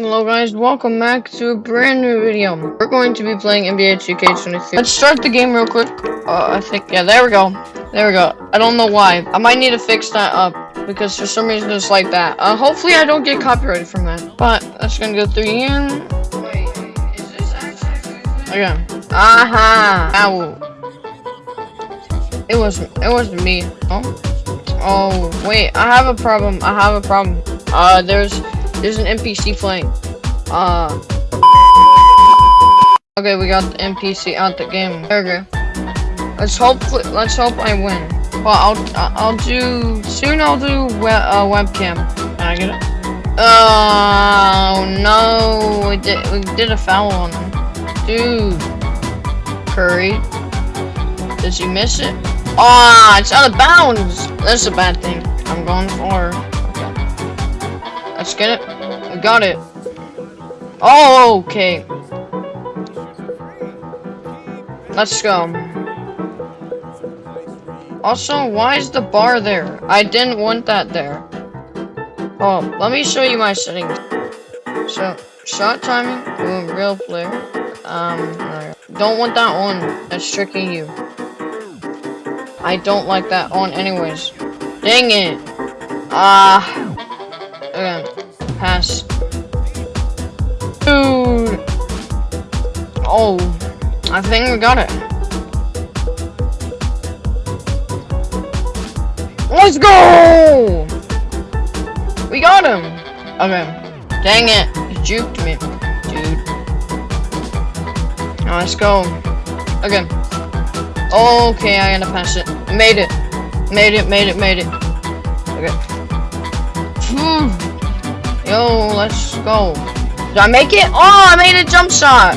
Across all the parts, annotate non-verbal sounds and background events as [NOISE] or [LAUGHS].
Hello guys, welcome back to a brand new video. We're going to be playing NBA 2K23. Let's start the game real quick. Uh, I think, yeah, there we go. There we go. I don't know why. I might need to fix that up because for some reason it's like that. Uh, hopefully I don't get copyrighted from that. But, that's gonna go through again. Wait, is this actually. Aha! Ow. It wasn't, it wasn't me. Oh. Oh, wait, I have a problem. I have a problem. Uh, there's, there's an NPC playing. Uh. Okay, we got the NPC out the game. There we go. Let's hope, let's hope I win. Well, I'll, I'll do, soon I'll do we uh, webcam. Can I get it? Oh, no, we did, we did a foul on him. Dude. Curry. Does he miss it? Ah, oh, it's out of bounds. That's a bad thing. I'm going for. Let's get it. We got it. Oh, okay. Let's go. Also, why is the bar there? I didn't want that there. Oh, let me show you my settings. So, shot timing, real player. Um, don't want that on. That's tricking you. I don't like that on anyways. Dang it. Ah. Uh, okay. Pass. Dude. Oh. I think we got it. Let's go! We got him! Okay. Dang it. He juked me. Dude. Now let's go. Okay. Okay, I gotta pass it. Made it. Made it, made it, made it. Okay. Hmm. Yo, let's go. Did I make it? Oh, I made a jump shot.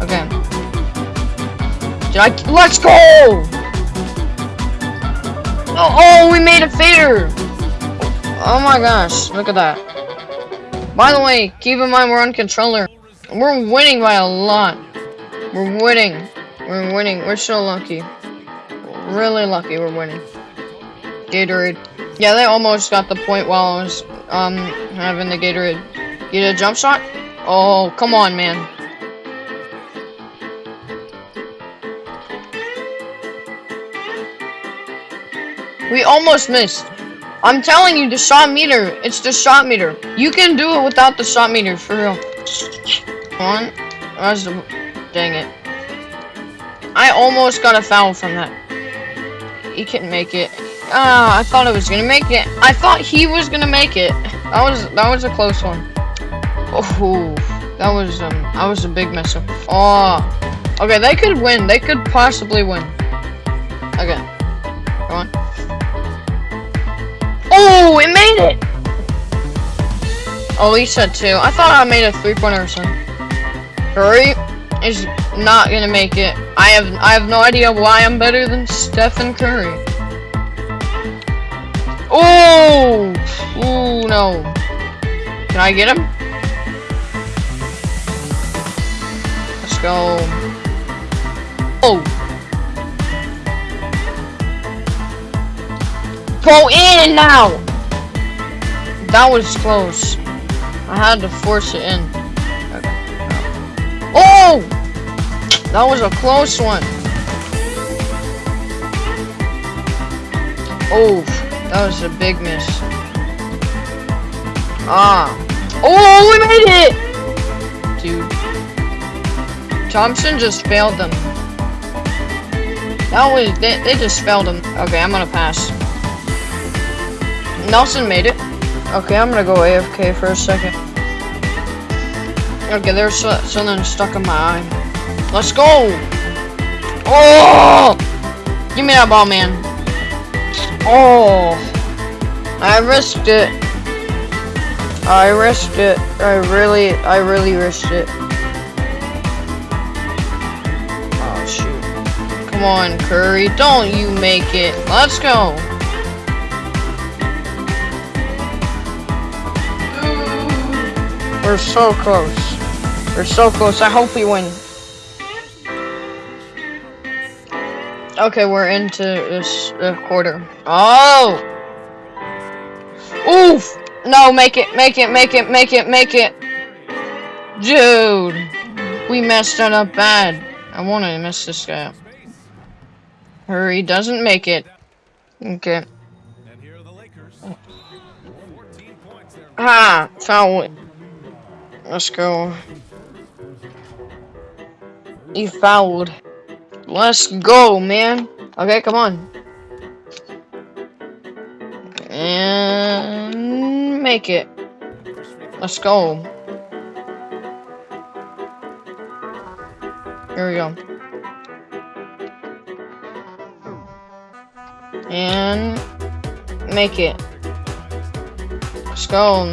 Okay. Did I? Let's go! Oh, oh, we made a fader. Oh my gosh, look at that. By the way, keep in mind we're on controller. We're winning by a lot. We're winning. We're winning. We're so lucky. Really lucky we're winning. Gatorade. Yeah, they almost got the point while I was um having the Gatorade. Get a jump shot? Oh, come on, man. We almost missed. I'm telling you, the shot meter. It's the shot meter. You can do it without the shot meter, for real. Come on. That's the... Dang it. I almost got a foul from that. He couldn't make it. Ah, I thought I was gonna make it. I thought he was gonna make it. That was that was a close one. Oh, that was um, that was a big mess up. Oh, okay, they could win. They could possibly win. Okay, come on. Oh, it made it. Oh, he said two. I thought I made a three-pointer or something. Curry is not gonna make it. I have I have no idea why I'm better than Stephen Curry. Oh, ooh no. Can I get him? Let's go. Oh. Go in now. That was close. I had to force it in. Oh! That was a close one. Oh, that was a big miss. Ah. Oh, we made it! Dude. Thompson just failed them. That was, they, they just failed him. Okay, I'm gonna pass. Nelson made it. Okay, I'm gonna go AFK for a second. Okay, there's something stuck in my eye. Let's go! Oh! Give me that ball, man. Oh! I risked it. I risked it. I really, I really risked it. Oh, shoot. Come on, Curry. Don't you make it. Let's go. We're so close. We're so close. I hope we win. Okay, we're into this uh, quarter. Oh! Oof! No, make it, make it, make it, make it, make it. Dude. We messed it up bad. I want to mess this guy up. Curry, doesn't make it. Okay. Ah, foul. Let's go. He fouled. Let's go, man. Okay, come on. And make it. Let's go. Here we go. And make it. Let's go.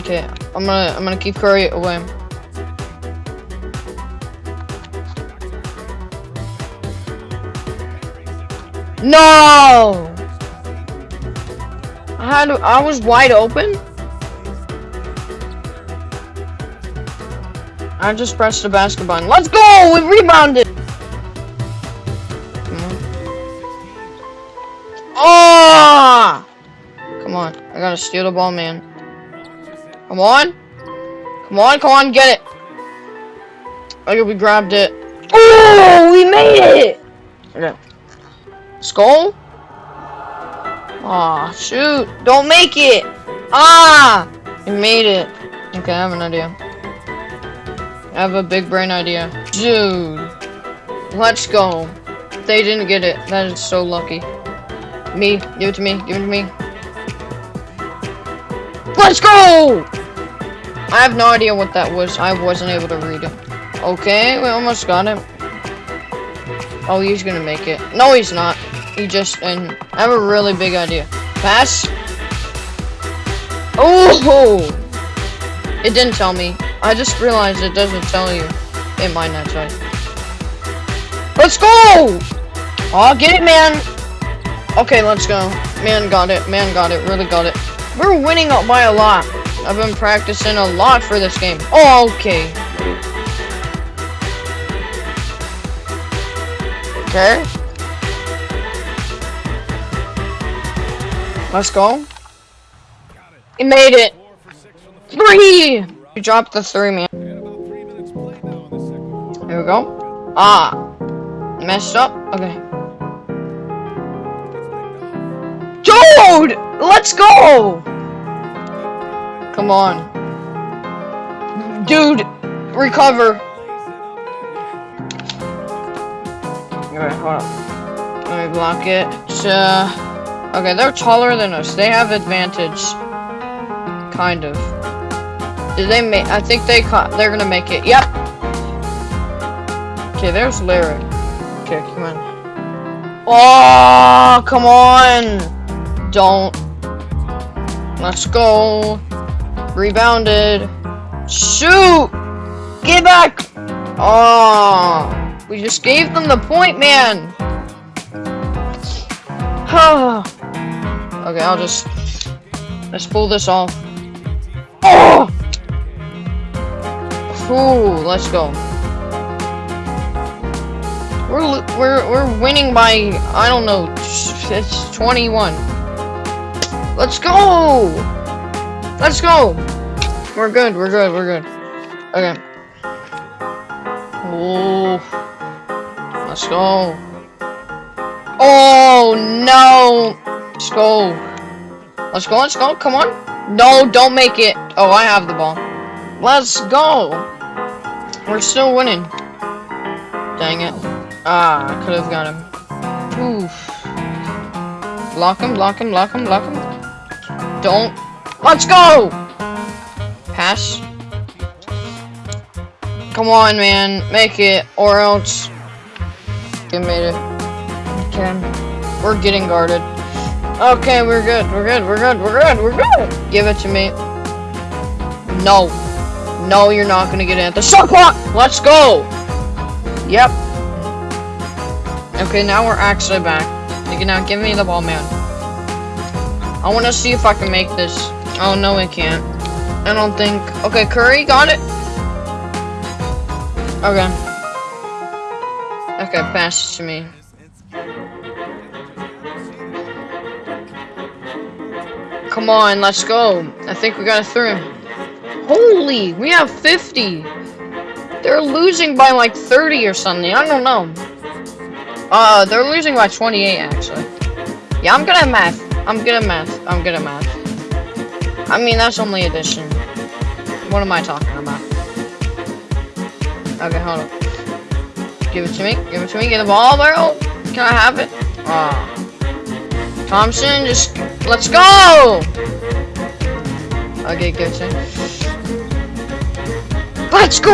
Okay, I'm gonna I'm gonna keep Curry away. No! I had I was wide open. I just pressed the basket button. Let's go! We rebounded! Come on. Oh! Come on. I gotta steal the ball, man. Come on. Come on, come on, get it. I Okay, we grabbed it. Oh, we made it! Okay. Skull? Aw, oh, shoot. Don't make it. Ah! You made it. Okay, I have an idea. I have a big brain idea. Dude. Let's go. They didn't get it. That is so lucky. Me. Give it to me. Give it to me. Let's go! I have no idea what that was. I wasn't able to read it. Okay, we almost got it. Oh, he's gonna make it. No, he's not. He just, and I have a really big idea. Pass. Oh! It didn't tell me. I just realized it doesn't tell you. It might not tell you. Let's go! Oh, get it, man. Okay, let's go. Man got it. Man got it. Really got it. We're winning by a lot. I've been practicing a lot for this game. Oh, okay. Okay. Let's go. He made it. Three! You dropped the three, man. Here we go. Ah. Messed up. Okay. Dude! Let's go! Come on. Dude! Recover. Okay, hold up. Let me block it. Uh, Okay, they're taller than us. They have advantage. Kind of. Did they make? I think they. They're gonna make it. Yep. Okay, there's Lyric. Okay, come on. Oh, come on! Don't. Let's go. Rebounded. Shoot! Get back! Oh, we just gave them the point, man. [SIGHS] Okay, I'll just... Let's pull this off. Oh! Let's go. We're, we're, we're winning by, I don't know, it's 21. Let's go! Let's go! We're good, we're good, we're good. Okay. Oh. Let's go. Oh, no! Let's go. Let's go, let's go, come on. No, don't make it. Oh, I have the ball. Let's go. We're still winning. Dang it. Ah, I could have got him. Oof. Block him, block him, block him, block him. Don't. Let's go! Pass. Come on, man. Make it, or else... You made it. Okay. We're getting guarded. Okay, we're good. We're good. We're good. We're good. We're good. Give it to me. No. No, you're not gonna get it. The shot clock! Let's go! Yep. Okay, now we're actually back. You can now give me the ball, man. I want to see if I can make this. Oh, no, I can't. I don't think... Okay, Curry, got it. Okay. Okay, pass it to me. Come on, let's go. I think we got a three. Holy, we have 50. They're losing by like 30 or something. I don't know. Uh, they're losing by 28, actually. Yeah, I'm good at math. I'm good at math. I'm good at math. I mean, that's only addition. What am I talking about? Okay, hold on. Give it to me. Give it to me. Get the ball, bro. Can I have it? Ah. Thompson, just let's go. Okay, it. Let's go.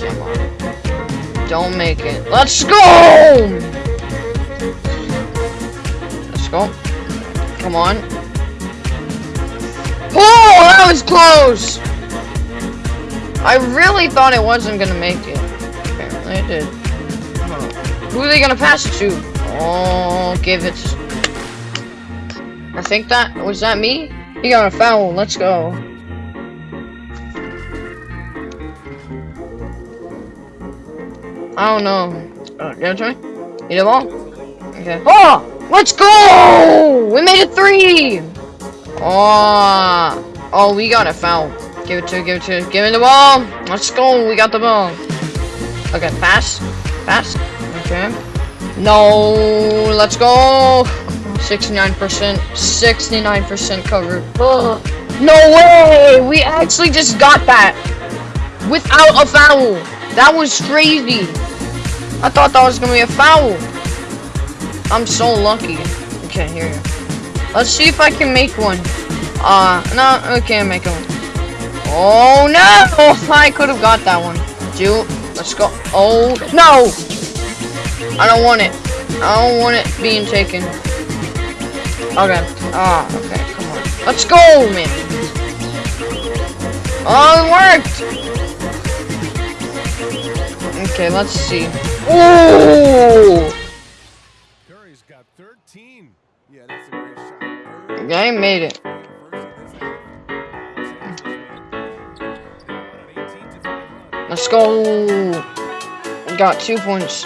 Come on. Don't make it. Let's go. Let's go. Come on. Oh, that was close. I really thought it wasn't gonna make it. Apparently it did. Who are they gonna pass it to? Oh, give it. I think that was that me. He got a foul. Let's go. I don't know. Uh, to me. Need a ball? Okay. Oh! Let's go! We made it three! Oh, oh, we got a foul. Give it to, give it to, give me the ball. Let's go. We got the ball. Okay, pass, pass. Okay. No, let's go. 69%, 69% covered. Ugh. No way! We actually just got that without a foul. That was crazy. I thought that was gonna be a foul. I'm so lucky. I can't hear you. Let's see if I can make one. Uh, no, I can't make one. Oh no! [LAUGHS] I could have got that one. Dude, let's go. Oh no! I don't want it. I don't want it being taken. Okay. Ah, okay. Come on. Let's go, man. Oh, it worked. Okay, let's see. Ooh! Curry's got 13. Yeah, that's a great shot. He made it. Let's go. Got two points.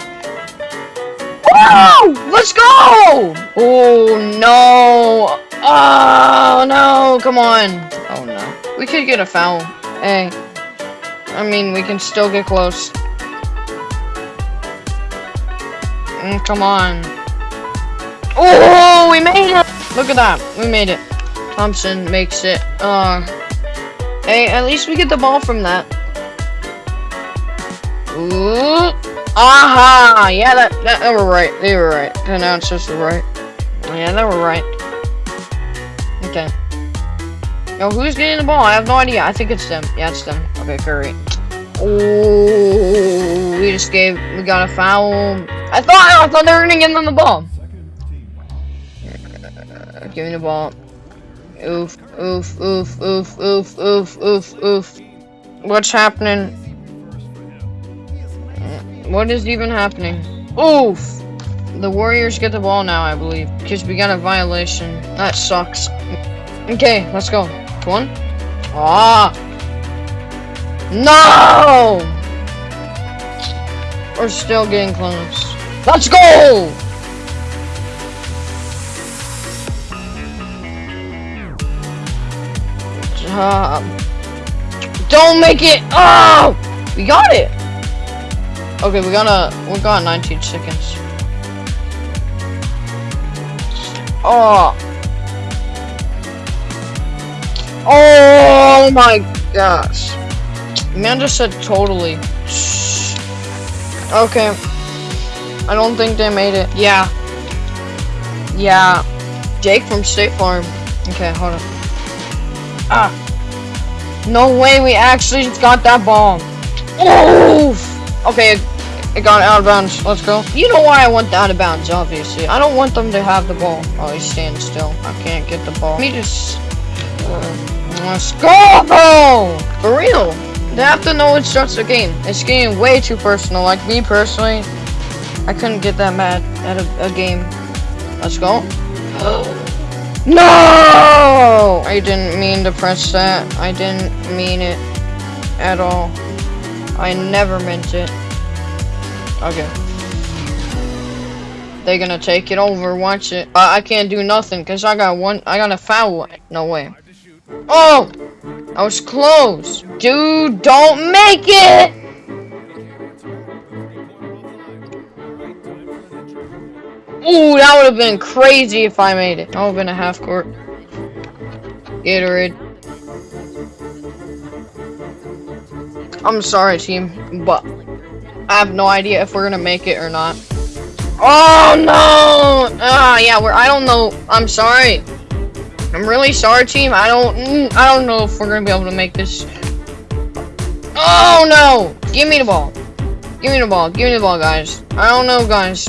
Let's go! Oh no! Oh no! Come on! Oh no! We could get a foul. Hey, I mean we can still get close. Mm, come on! Oh, we made it! Look at that, we made it. Thompson makes it. Uh, hey, at least we get the ball from that. Ooh. Aha! Yeah, that, that they were right. They were right. The announcers were right. Yeah, they were right. Okay. Yo, who's getting the ball? I have no idea. I think it's them. Yeah, it's them. Okay, Curry. Oh, we just gave. We got a foul. I thought. I thought they were gonna get them the ball. Uh, give me the ball. Oof, oof, oof, oof, oof, oof, oof, oof. What's happening? What is even happening? Oof! The Warriors get the ball now, I believe. Because we got a violation. That sucks. Okay, let's go. One. Ah! No! We're still getting close. Let's go! Job. Don't make it! Oh! We got it! Okay, we got a we got 19 seconds. Oh. Oh my gosh. Man just said totally. Okay. I don't think they made it. Yeah. Yeah. Jake from State Farm. Okay, hold on. Ah. No way we actually got that bomb. Oof. Okay, it got out of bounds. Let's go. You know why I want the out of bounds, obviously. I don't want them to have the ball. Oh, he's standing still. I can't get the ball. Let me just... Uh, let's go! For real. They have to know it starts the game. It's getting way too personal. Like me personally, I couldn't get that mad at a, a game. Let's go. no! I didn't mean to press that. I didn't mean it at all. I never meant it. Okay. They're gonna take it over. Watch it. I, I can't do nothing because I got one. I got a foul. No way. Oh, I was close. Dude, don't make it. Ooh, that would have been crazy if I made it. That would have been a half court. Gatorade. I'm sorry, team, but I have no idea if we're gonna make it or not. Oh no! Ah, yeah, we're. I don't know. I'm sorry. I'm really sorry, team. I don't. mm, I don't know if we're gonna be able to make this. Oh no! Give me the ball. Give me the ball. Give me the ball, guys. I don't know, guys.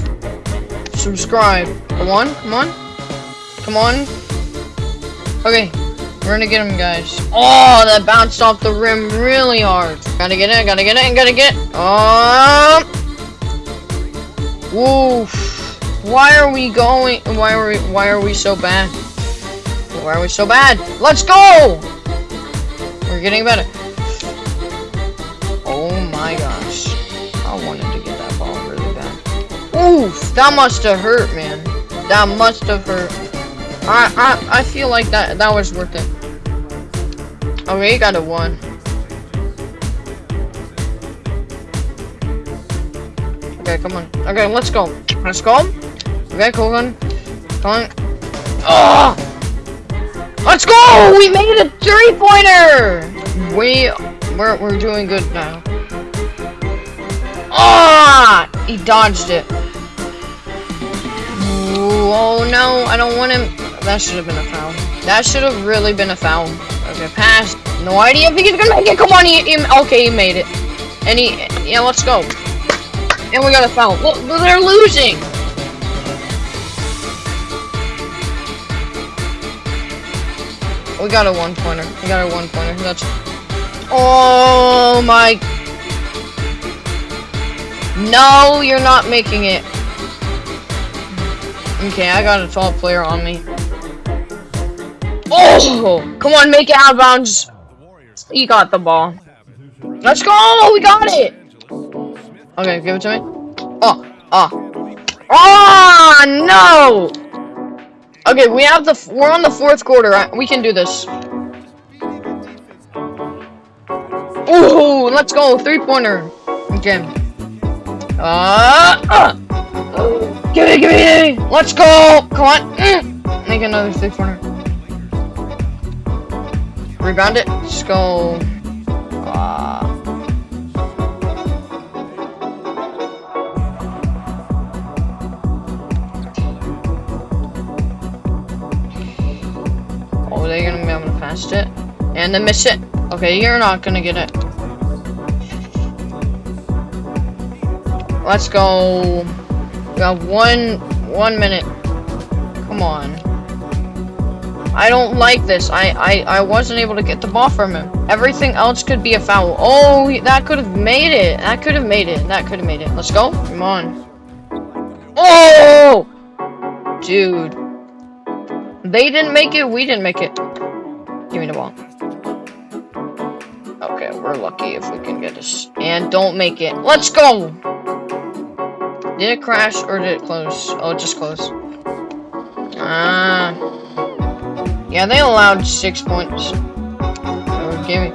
Subscribe. Come on. Come on. Come on. Okay. We're gonna get him, guys. Oh, that bounced off the rim really hard. Gotta get it. Gotta get it. Gotta get um. it. Oh. Woof. Why are we going? Why are we? Why are we so bad? Why are we so bad? Let's go! We're getting better. Oh my gosh. I wanted to get that ball really bad. Oof! That must have hurt, man. That must have hurt. I, I, I feel like that, that was worth it. Okay, you got a one. Okay, come on. Okay, let's go. Let's go. Okay, cool on. Come on. Oh! Let's go! We made a three-pointer! We, we're, we're doing good now. Ah! He dodged it. Oh no, I don't want him. That should have been a foul. That should have really been a foul. Okay, pass. No idea if he's gonna make it. Come on, he, he okay, he made it. And he, yeah, let's go. And we got a foul. Look, they're losing. We got a one pointer. We got a one pointer. That's. Oh my. No, you're not making it. Okay, I got a tall player on me. Oh! Come on, make it out of bounds. He got the ball. Let's go! We got it! Okay, give it to me. Oh, oh. Oh, no! Okay, we have the, we're on the fourth quarter. We can do this. Ooh, let's go. Three pointer. Okay. Uh, uh. Give me, give me, give me. Let's go. Come on. Mm. Make another three pointer. Rebound it. Let's go. Uh, Oh, they're gonna be able to pass it. And then miss it. Okay, you're not gonna get it. Let's go. We got one one minute. Come on. I don't like this. I, I, I wasn't able to get the ball from him. Everything else could be a foul. Oh, that could have made it. That could have made it. That could have made it. Let's go. Come on. Oh! Dude. They didn't make it. We didn't make it. Give me the ball. Okay, we're lucky if we can get this. And don't make it. Let's go! Did it crash or did it close? Oh, it just closed. Ah. Yeah, they allowed six points. Give me.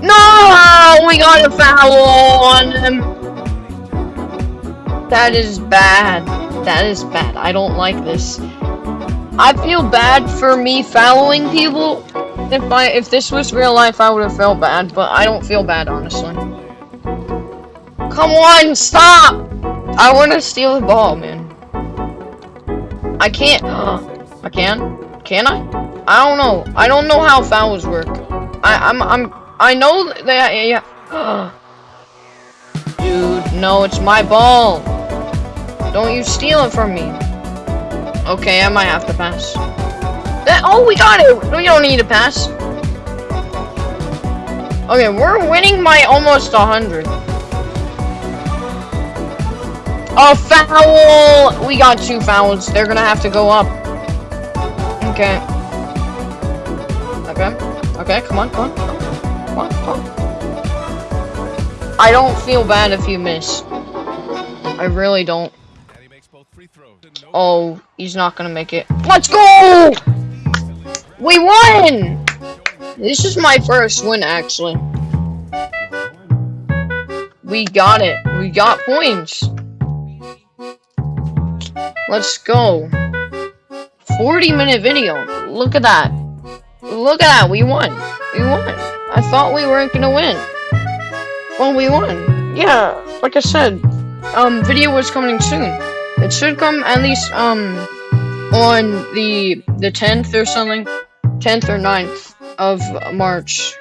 No! Uh, we got a foul on them! That is bad. That is bad. I don't like this. I feel bad for me fouling people. If I if this was real life, I would have felt bad, but I don't feel bad honestly. Come on, stop! I want to steal the ball, man. I can't. [GASPS] I can. Can I? I don't know. I don't know how fouls work. I I'm I'm I know that yeah. Dude, no, it's my ball. Don't you steal it from me. Okay, I might have to pass. That, oh, we got it! We don't need to pass. Okay, we're winning by almost 100. A foul! We got two fouls. They're gonna have to go up. Okay. Okay. Okay, come on, come on. Come on, come on. I don't feel bad if you miss. I really don't. Oh, he's not gonna make it. Let's go! We won! This is my first win, actually. We got it. We got points. Let's go. 40 minute video. Look at that. Look at that. We won. We won. I thought we weren't gonna win. Well, we won. Yeah, like I said, um, video was coming soon. It should come at least, um, on the, the 10th or something. 10th or 9th of March.